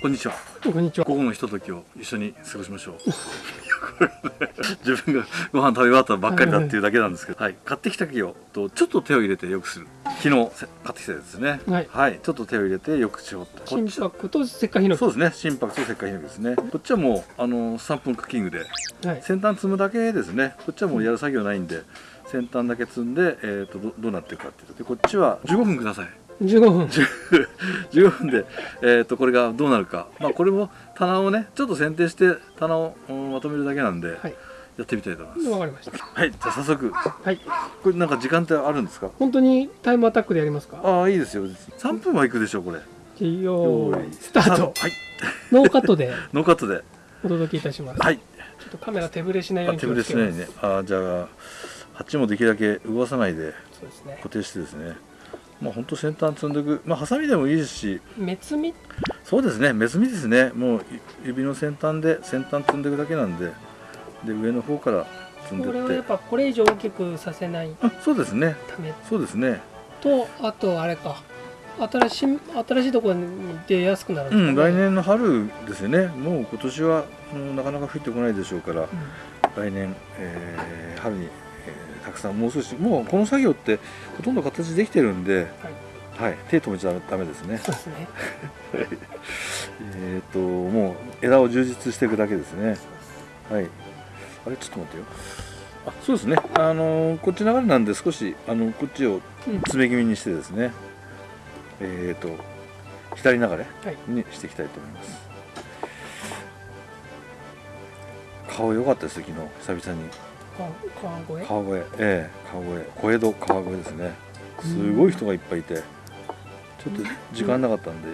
こんにちは。こんにちは。午後のひとときを一緒に過ごしましょう。自分がご飯食べ終わったばっかりだっていうだけなんですけど、はい、買ってきた木をとちょっと手を入れてよくする。昨日買ってきたやつですね。はい。ちょっと手を入れてよく絞って心拍と石灰ヒノキそうですね。心拍と石灰ヒノキですね。こっちはもうあの3分クッキングではい。先端積むだけですね。こっちはもうやる作業ないんで先端だけ積んで、えー、とどどうなっていくかっていうと。でこっちは15分ください15分。15分で、えー、とこれがどうなるか、まあ、これも棚をねちょっと剪定して棚を、うんまとめるだけなんで、はい。やってみたいと思います。わかりました。はいじゃあ早速。はい。これなんか時間ってあるんですか？本当にタイムアタックでやりますか？ああいいですよ3分はいくでしょうこれ。よーいスタート。はい。ノーカットで。ノーカットで。お届けいたします。はい。ちょっとカメラ手ぶれしないようにあ手ぶれしないね。あじゃあ鉢もできるだけ動かさないで。そうですね。固定してですねまあ本当先端積んでいくまあハサミでもいいですし。目つみ？そうですね目積みですね。もう指の先端で先端積んでいくだけなんで。で上の方から積んでこれはってやっぱこれ以上大きくさせないあそうですね。ため？そうですね。とあとあれか。新しい新しいところに出やすくなるんうん来年の春ですよね。もう今年はうんなかなか降ってこないでしょうから。来年、えー春に、えーたくさんもう少しもうこの作業ってほとんど形できてるんで、はい。手止めちゃダメですね。そうですね。えっともう枝を充実していくだけですね。はい。あれちょっと待ってよ。あそうですね。あのーこっち流れなんで少しあのこっちをうん。詰め気味にしてですね。えっ、と左流れはい。にしていきたいと思います、顔良かったです昨日。久々に川川越？川越。ええ川越。小江戸川越ですね。すごい人がいっぱいいて。ちょっと時間なかったんで、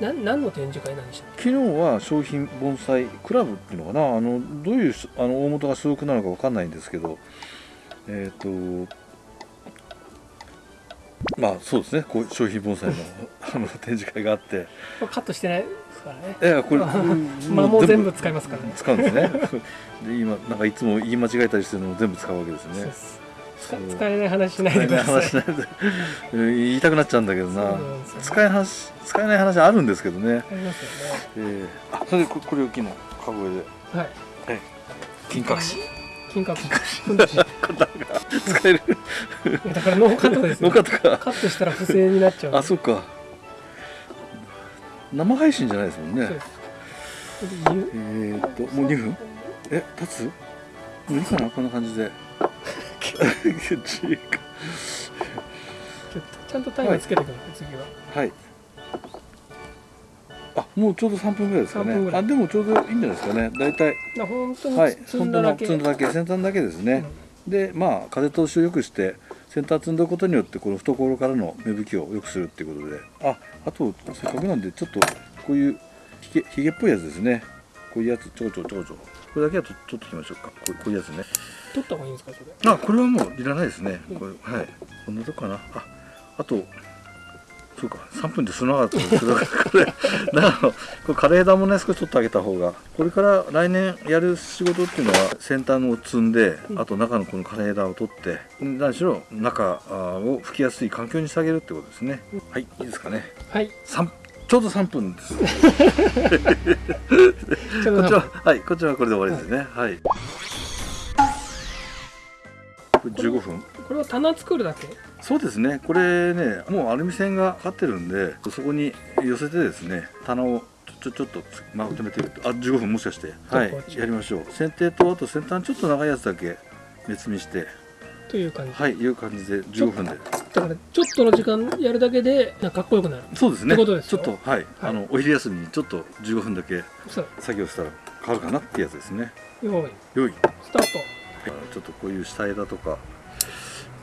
な何の展示会なんでしたっ昨日は商品盆栽クラブっていうのかな。あのどういうあの大元が所属なのかわかんないんですけど。えっ、とまあそうですね。こう商品盆栽のあの展示会があって。けカットしてないですからね。ええこれまあもう全部使いますからね。使うんですね。で今なんかいつも言い間違えたりしてるのも全部使うわけですね。使えない話しないでください。話しないでうん言いたくなっちゃうんだけどな。ね。使えない話使えない話あるんですけどね。ありますよえー、あそれでここれを機のカゴで。ねはい。金隠し。金閣ふ んどしい使える。やだからノーカットですよ。のかとか。カットしたら不正になっちゃう。あそっか生配信じゃないですもんね。えー、っともう2分？え経つ？もういいかなこんな感じで。ちゃんとタイムつけてください次は。はい。あもうちょうど3分ぐらいですか3分ぐらい。ねあでもちょうどいいんじゃないですかね。大体。な本当はい。に積んだだけ。積んだだけ先端だけですね、でまあ風通しを良くして先端積んだことによってこの懐からの芽吹きを良くするっていうことで。ああとせっかくなんでちょっとこういうひげひげっぽいやつですね。こういうやつちょこちょこちょこちょこ。これだけはと取っておきましょうか。こうこういうやつね。取った方がいいんですかそれ？あこれはもういらないですね。これはい。こんなとこかな。ああとそうか3分で済まなかったんですけどこれだから これ枯れ枝もね少し取ってあげた方が。これから来年やる仕事っていうのは先端を積んであと中のこの枯れ枝を取って何しろ中を吹きやすい環境にしてあげるってことですね。はいいいですかね。はい。三ちょうど3分です。こ ちょっとっちははいこっちはこれで終わりですね。はい。これ15分？これは棚作るだけ？そうですね。これねもうアルミ線がかかってるんでそこに寄せてですね棚をちょちょっとまとめてると。あ15分もしかして。はい。やりましょう。剪定とあと先端ちょっと長いやつだけ目積みして。という感じ。はいいう感じで15分で。だからちょっとの時間やるだけでなんかかっこよくなる。そうですね。ってことですよ。ちょっとはい、あのお昼休みにちょっと15分だけ作業したら変わるかなってやつですね。用意よい。スタート。ちょっとこういう下枝とか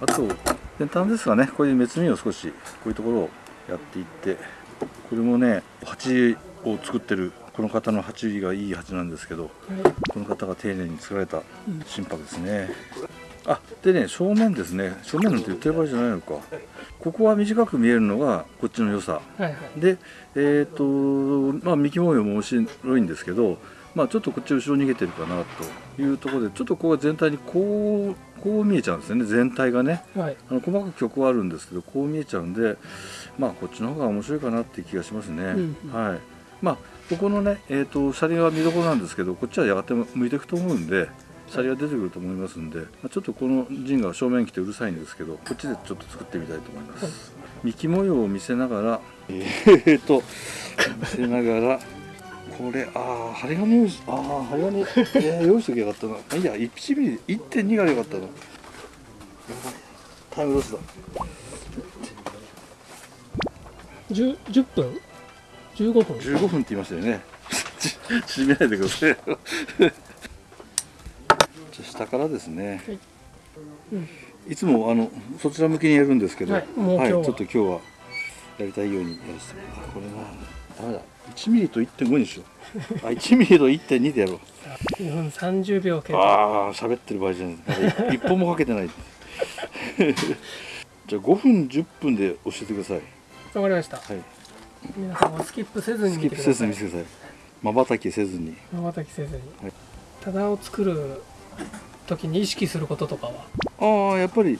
あと先端ですがね。こういう目摘みを少しこういうところをやっていってこれもね鉢を作ってるこの方の鉢がいい鉢なんですけどこの方が丁寧に作られた心拍ですね、あでね正面ですね。正面なんて言ってる場合じゃないのか。ここは短く見えるのがこっちの良さ。はいはい。でえっ、とまあ幹模様も面白いんですけどまあちょっとこっち後ろ逃げてるかなというところでちょっとここが全体にこうこう見えちゃうんですよね。全体がね。はい。あの細かく曲はあるんですけどこう見えちゃうんでまあこっちの方が面白いかなっていう気がしますね、うんうん。はい。まあここのね、えー、とシャリが見どころなんですけどこっちはやがて向いていくと思うんでシャリが出てくると思いますんで、まあ、ちょっとこの陣が正面来てうるさいんですけどこっちでちょっと作ってみたいと思います、幹模様を見せながらえー、と見せながらこれああ針金用ああ針金、えー、用意しときゃよかったな。あ いいや1ミリ1.2がよかったな。タイムロスだ。10, 10分15分15分って言いましたよね。縮めないでください じゃあ下からですね、はい。うん。いつもあのそちら向きにやるんですけど、はい。は。ちょっと今日はやりたいようにやらせてあこれなダメだ。1ミリと1.5にしよう。あ1ミリと1.2でやろう。2分30秒経過。ああ喋ってる場合じゃない。一本もかけてない。じゃあ5分10分で教えてください。わかりました。はい。皆さんはスキップせずにスキップせ見てください。ずに見てください。まばたきせずに。またきせずに、はい。棚を作る時に意識することとかは、ああやっぱり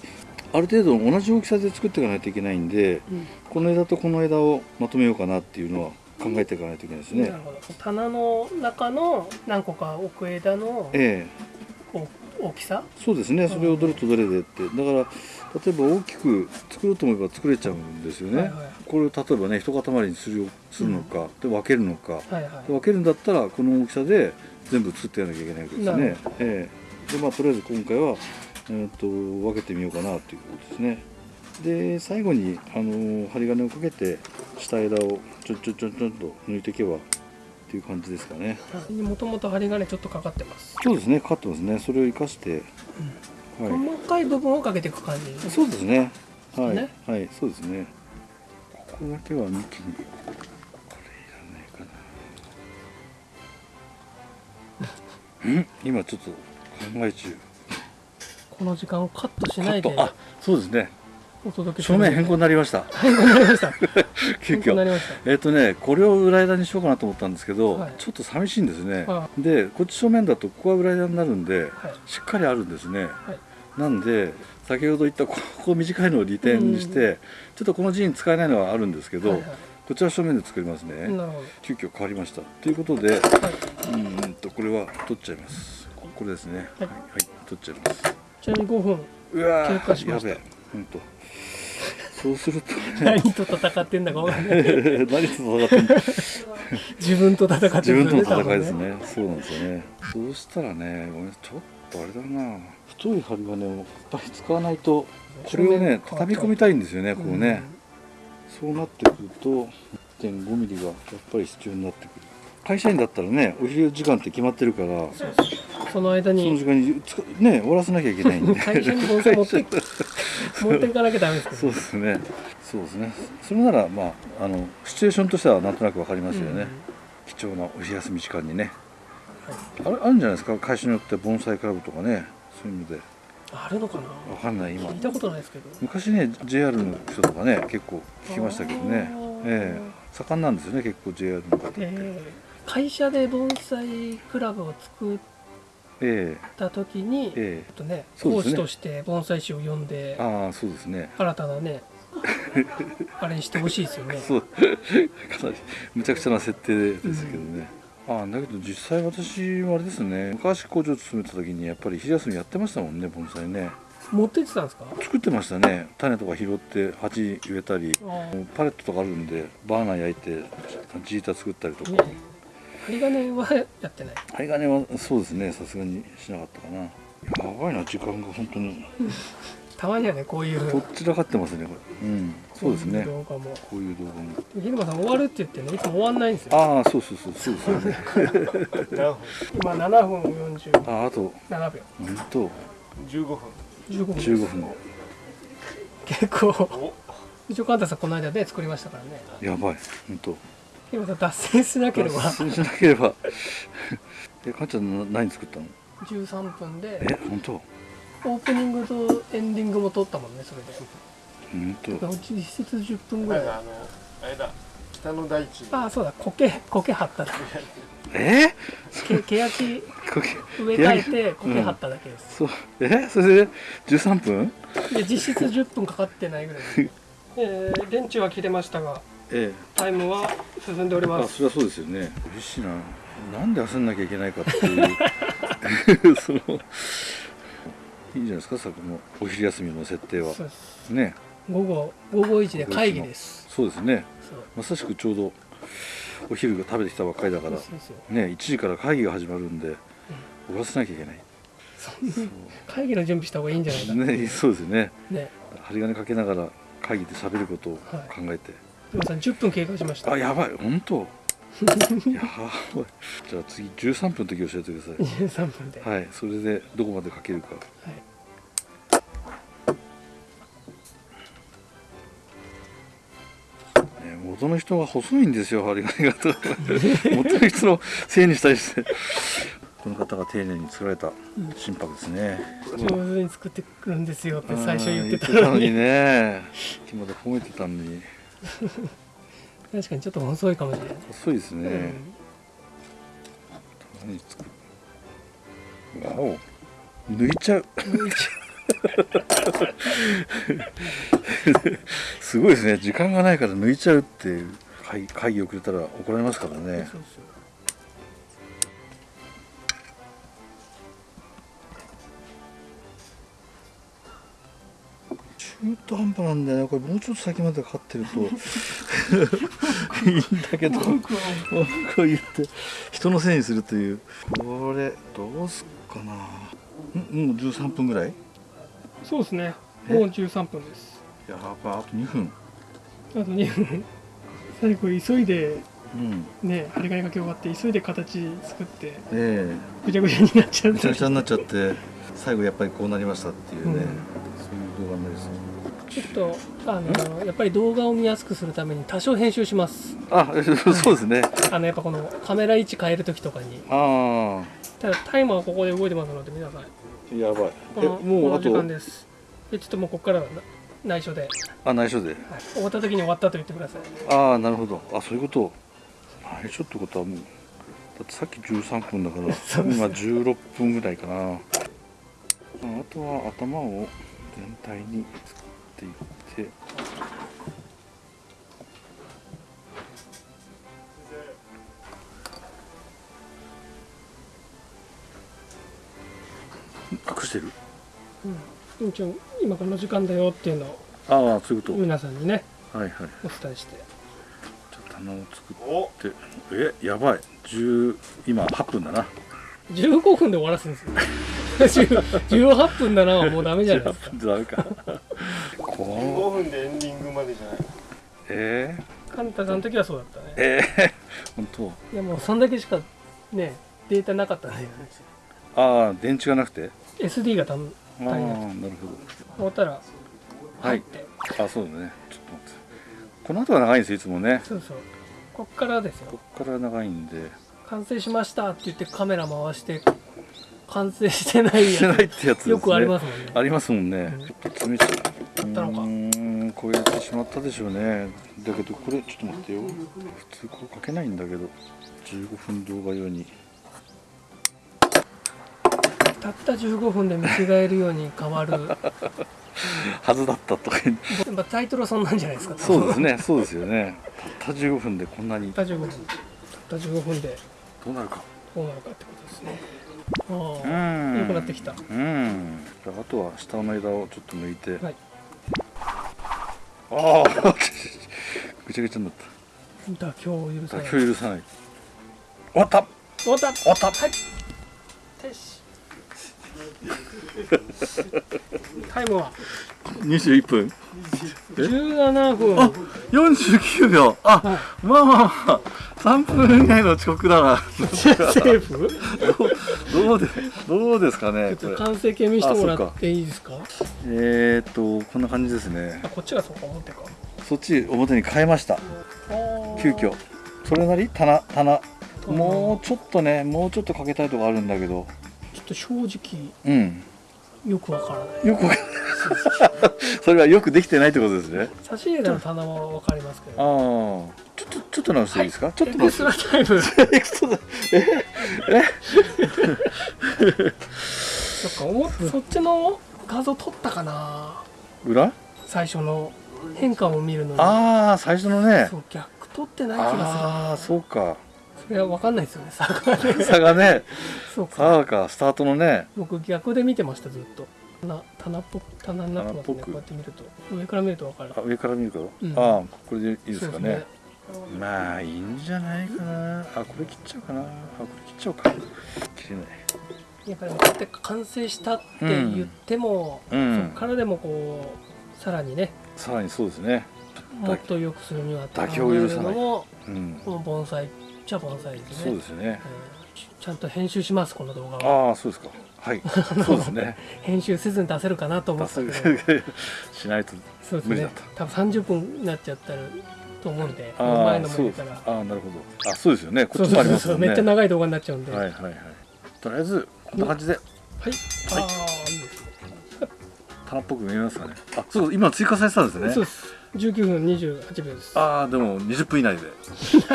ある程度同じ大きさで作っていかないといけないんでこの枝とこの枝をまとめようかなっていうのは考えていかないといけないですね。なるほど。棚の中の何個か置く枝のええ。お大きさ？そうですね。それをどれとどれでって。だから例えば大きく作ろうと思えば作れちゃうんですよね、はいはい。これを例えばね一塊にするよするのか、で分けるのか。はいはい。で分けるんだったらこの大きさで全部作ってやらなきゃいけないわけですね。ええ。でまあとりあえず今回は、えー、と分けてみようかなということですね。で最後に、あのー針金をかけて下枝をちょんちょんちょんちょんと抜いていけばっていう感じですかね。もともと針金ちょっとかかってます、そうですね。かかってますね。それを生かして、はい。細かい部分をかけていく感じ。そうですね。はい、ね。はい、そうですね。ここだけは幹に。これいらないかな。うん、今ちょっと考え中。この時間をカットしないで。カット。あ、そうですね。お届け正面変更になりました。変更になりました。急遽。りました。えっ、とね、これを裏枝にしようかなと思ったんですけど、はい。ちょっと寂しいんですね。はで、こっち正面だとここは裏枝になるんで、はい。しっかりあるんですね。はい。なんで先ほど言ったここ短いのを利点にして、ちょっとこの陣使えないのはあるんですけど、はいはい。こちら正面で作りますね、なるほ急遽変わりました。ということでど、はい、うんうんとこれは取っちゃいます。ここれですね。はい。はい、取っちゃいます。ちなみに5分うわ経過しました。ーやべえ本当そうするとね。何と戦ってんだか分かんない。何と戦ってんの自分と戦って自分との戦いですね。そうなんですよね。そうしたらねごめんちょっとあれだな。太い針金をやっぱり使わないとこれをね畳み込みたいんですよねこうね、そうなってくると1.5ミリがやっぱり必要になってくる。会社員だったらねお昼時間って決まってるからうんその間そのに時間にね終わらせなきゃいけないんで。会社に盆栽持って 持っていかなきゃダメですけどそうですね。そうですね。それならまああのシチュエーションとしてはなんとなくわかりますよね、貴重なお昼休み時間にね、あれあるんじゃないですか？会社によって盆栽クラブとかねそういうので。あるのかな？わかんない今。聞いたことないですけど。昔ね JR の人とかね結構聞きましたけどね。ええ。盛んなんですよね結構 JR の方って、えー会社で盆栽クラブを作っえた時に、ええ。とね、講師として盆栽師を呼んでえああそうですね。新たなね あれにしてほしいですよね。そう。かなりむちゃくちゃな設定ですけどね、ああだけど実際私はあれですね昔工場勤めた時にやっぱり昼休みやってましたもんね盆栽ね。持ってってたんですか？作ってましたね。種とか拾って鉢植えたり。パレットとかあるんでバーナー焼いてジータ作ったりとか、ね針金はやってない。針金はそうですね。さすがにしなかったかな。やばいな時間が本当に。たまにはねこういう。どっちらかってますねこれ。うん。そうですね。動画も。こういう動画も。昼間さん終わるって言ってねいつも終わんないんですよ。ああそうそうそうそうですよね。今7分47ああと。秒。本当。15分。15分。15分。結構。一応カンタさんこの間ね作りましたからね。やばい本当今さん脱線しなければ。そうしなければ。えかんちゃんな何作ったの？13分で。え本当？オープニングとエンディングも撮ったもんねそれで。本当？実質10分ぐらい。あのあれだ。北の大地に。ああそうだ。苔苔張っただえ？けけやき植え替えて苔張っただけです、そう。え？それで13分？で実質10分かかってないぐらい。で、えー、電池は切れましたがえタイムは進んでおりえます。あそれはそうですよね。嬉しいな。なんで焦んなきゃいけないかっていう。そのいいんじゃないですか？さこのお昼休みの設定は。ね。午後午後1で会議です。そうですね。まさしくちょうどお昼が食べてきたばっかりだから。ね1時から会議が始まるんで終わらせなきゃいけない。会議の準備した方がいいんじゃないかねそうですよね。ね。針金かけながら会議で喋ることを考えて、皆さん10分経過しましたあやばい本当？やばい じゃあ次13分の時教えてください23分で、はい、それでどこまでかけるか。ね、元の人が細いんですよ、針金が。元の人のせいにしたりして。この方が丁寧に作られた心拍ですね。上手に作ってくるんですよって最初言ってたのにね。今まで褒めてたのに。確かにちょっと遅いかもしれない、細いですね。何作る？わお。抜いちゃう。すごいですね時間がないから抜いちゃうっていう会会議遅れたら怒られますからうんねそう中途半端なんだよね。これもうちょっと先までかかってると。いいんだけど。文句を言って。人のせいにするという。これどうすっかな。んもう13分ぐらい？そうですね。え？もう13分です。やばあと2分。あと2分。最後急いでうん。ね針金かけ終わって急いで形作ってえぐちゃぐちゃになっちゃえうめちゃくちゃになっちゃって最後やっぱりこうなりましたっていうね、うんちょっとあのやっぱり動画を見やすくするために多少編集します。あ そうですね。あのやっぱこのカメラ位置変える時とかに。あただタイマーはここで動いてますので皆さん。あやばい。こえもうあと？間です。でちょっともうここからはな内緒で、はい、あ内緒で。終わった時に終わったと言ってください。ああなるほど。あそういうこと。内緒ってことはもうだってさっき13分だから 今16分ぐらいかな。ああとは頭を全体に作っていって。隠してる？うん。一応今この時間だよっていうのをああそういうこと、皆さんにねはいはいお伝えして。じゃあ棚を作おって。えやばい。10今8分だな。15分で終わらすんですよ。10 18分だなはもうダメじゃないですか。ダメか。こ15分でエンディングまでじゃないえー、カンタさんの時はそうだったね。えー、本当？いやもうそんだけしかねデータなかったね。ああ電池がなくて？SD がたんああなる足りなくて終わったらはい。入って、ほどあそうだね。ちょっと待って。この後が長いんですよいつもね。そうそう。こっからですよ。こっから長いんで。完成しましたって言ってカメラ回して完成してないしてやないってやつですね。つよくありますもんね。ありますもんね、うん。ちょっと詰めちゃうったのか。うーん超えてしまったでしょうね。だけどこれちょっと待ってよ。普通これ書けないんだけど。15分動画用に。たった15分で見違えるように変わる。や はずだったとかタイトルはそんなんじゃないですか。そうですね。そうですよね。たった15分でこんなに。たった15分。たった15分で。どうなるか。どうなるかってことですね。あうあん。良くなってきた。うん。あとは下の枝をちょっと抜いて、はい。ああぐちゃぐちゃになった。妥協を許さない。妥協許さない。終わった。終わった。終わった。はい。よし タイムは？21分。17分。あ49秒。あ、はいまあまあまあ。3分以内の遅刻だな。セーフどうでどうですかちょっねことれ。完成形見せてもらっていいですか？えー、っとこんな感じですね。あこっちがそうか思ってか。そっち表に変えました。急遽。それなり？棚。棚。もうちょっとねもうちょっとかけたいとこあるんだけどと正直うん。よくわからない。よくわか それはよくできてないってことですね。差し入れの棚はわかりますけああ。どちょっとちょっと直していいですか、ちょっとエクス直してトラタイムエクストラそっか思っそっちの画像撮ったかな。裏？最初の変化を見るのに。ああ最初のね。そう逆取ってない気がする。ああそうかそれは分かんないですよね。差がね。差がねそうか。差かスタートのね。僕逆で見てましたずっと。棚棚っぽく棚になってますねこうやって見ると。上から見ると分かる。あ上から見るか、うん。ああこれでいいですかね。まあいいんじゃないかな。あこれ切っちゃうかな。あこれ切っちゃおうか。切れない。やっぱりこうやって完成したって言っても、うん。そこからでもこうさらにね。さらにそうですね。もっと良くするには妥協を許さない。うん。この盆栽っちゃ盆栽ですね。そうですね。うんちゃんと編集しますこの動画は。ああそうですか。はい。そうですね。編集せずに出せるかなと思出ったけど。せしないとそうですね。多分30分になっちゃったらと思うんであ前のも入れたら。ああなるほど。あそうですよね。こっちもありますね。めっちゃ長い動画になっちゃうんで。はいはいはい。はいとりあえずこんな感じで。ああいいです棚っぽく見えますかね。あそう。今追加されてたんですね。そうです19分28秒です。ああでも20分以内で。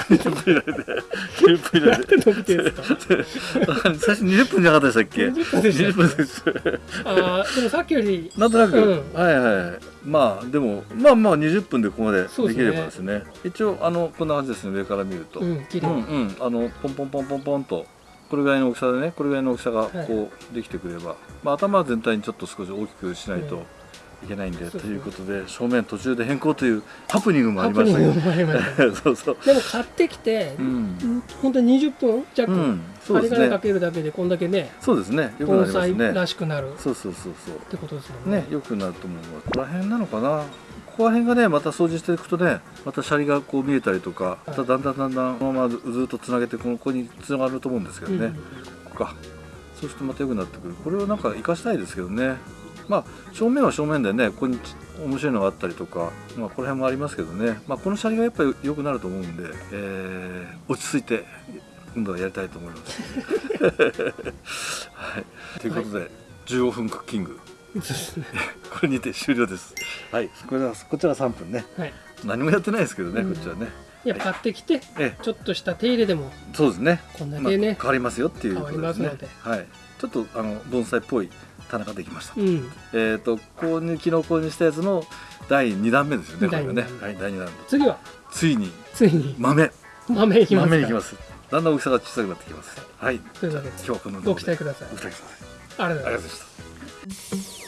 20分以内で。20分以内で伸びてるんですか？最初20分じゃなかったでしたっけ？20分でした。20分です。ああでもさっきより。なんとなく、うん。はいはい。まあでもまあまあ20分でここまでできればですね。一応あのこんな感じですね。上から見ると、うんうんうん。あのポンポンポンポンポンとこれぐらいの大きさでねこれぐらいの大きさがはいこうできてくれば、まあ、頭全体にちょっと少し大きくしないといけないんで、ということで正面途中で変更というハプニングもありましたけど。そうそう。でも買ってきて、うん、本当に20分弱、うん、そうです針金かねけるだけでこんだけねそうですね。よくな盆ります栽らねしくなる。っそうそうそうそう。てことですもんね。ね、よくなると思うここら辺なのかな？ここら辺がねまた掃除していくとねまたシャリがこう見えたりとかまただんだんだんだんこのままずずっとつなげてこのここにつながると思うんですけどね、うん。ここか。そうするとまた良くなってくる。これをなんか活かしたいですけどねまあ正面は正面でねここにち面白いのがあったりとかまあこの辺もありますけどねまあこのシャリがやっぱり良くなると思うんで、えー落ち着いて今度はやりたいと思います はいということで、15分クッキング これにて終了です。はい、これはこちら3分ね。はい何もやってないですけどね、うんこっちはね。いや買ってきてええ、ちょっとした手入れでもそうですね。こんだまあ、けね変、わりますよっていうことですね変わりますの。はい。ちょっとあの盆栽っぽい棚ができました。うんえっ、と購入昨日購入したやつの第2弾目ですよね。これがね。第はい、第2弾。次は？ついについに豆豆いきますか豆に行きます。だんだん大きさが小さくなってきます。はい。というわけで今日はこのご期待くださいご期待ください。ありがとうございました。